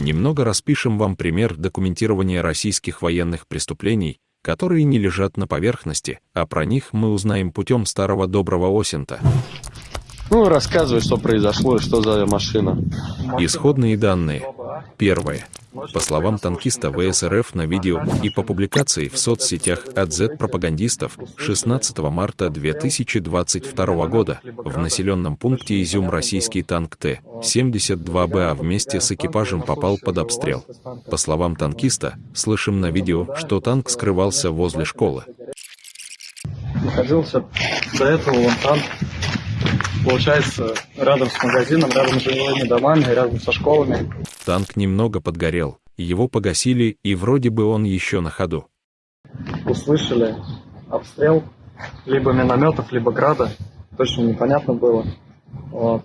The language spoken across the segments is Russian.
Немного распишем вам пример документирования российских военных преступлений, которые не лежат на поверхности, а про них мы узнаем путем старого доброго Осента. Ну, рассказывай, что произошло и что за машина. Исходные данные. Первое. По словам танкиста ВСРФ на видео и по публикации в соцсетях от Z-пропагандистов 16 марта 2022 года в населенном пункте Изюм российский танк Т-72БА вместе с экипажем попал под обстрел. По словам танкиста, слышим на видео, что танк скрывался возле школы. Находился до этого вон танк получается, рядом с магазином, рядом с жилыми домами, рядом со школами. Танк немного подгорел, его погасили, и вроде бы он еще на ходу. Услышали обстрел либо минометов, либо града, точно непонятно было. Вот.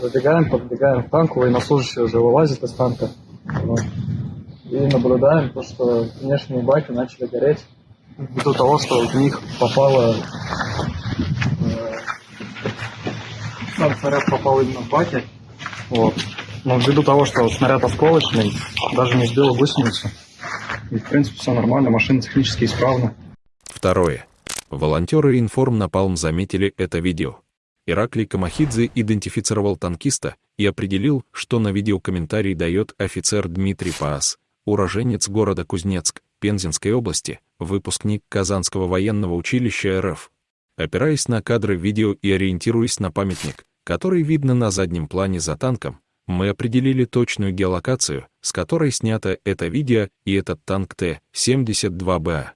Забегаем, подбегаем к танку, военнослужащий уже вылазит из танка. Вот. И наблюдаем то, что внешние баки начали гореть ввиду того, что в них попало сам снаряд попал именно в баке. Вот. Но ввиду того, что снаряд осколочный, даже не сбил гусеницу. И, в принципе, все нормально, машина технически исправна. Второе. Волонтеры Информ Напалм заметили это видео. Ираклий Камахидзе идентифицировал танкиста и определил, что на видео комментарий дает офицер Дмитрий Паас, уроженец города Кузнецк, Пензенской области, выпускник Казанского военного училища РФ. Опираясь на кадры видео и ориентируясь на памятник, который видно на заднем плане за танком, мы определили точную геолокацию, с которой снято это видео и этот танк Т-72БА.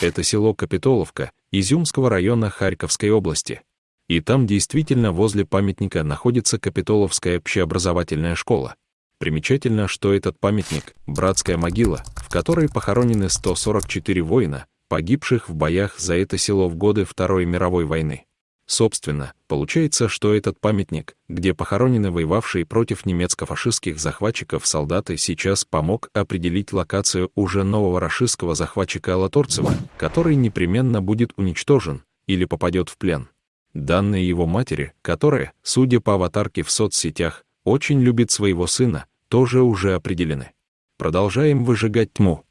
Это село Капитоловка, Изюмского района Харьковской области. И там действительно возле памятника находится Капитоловская общеобразовательная школа. Примечательно, что этот памятник — братская могила, в которой похоронены 144 воина, погибших в боях за это село в годы Второй мировой войны. Собственно, получается, что этот памятник, где похоронены воевавшие против немецко-фашистских захватчиков солдаты, сейчас помог определить локацию уже нового рашистского захватчика Алаторцева, который непременно будет уничтожен или попадет в плен. Данные его матери, которая, судя по аватарке в соцсетях, очень любит своего сына, тоже уже определены. Продолжаем выжигать тьму.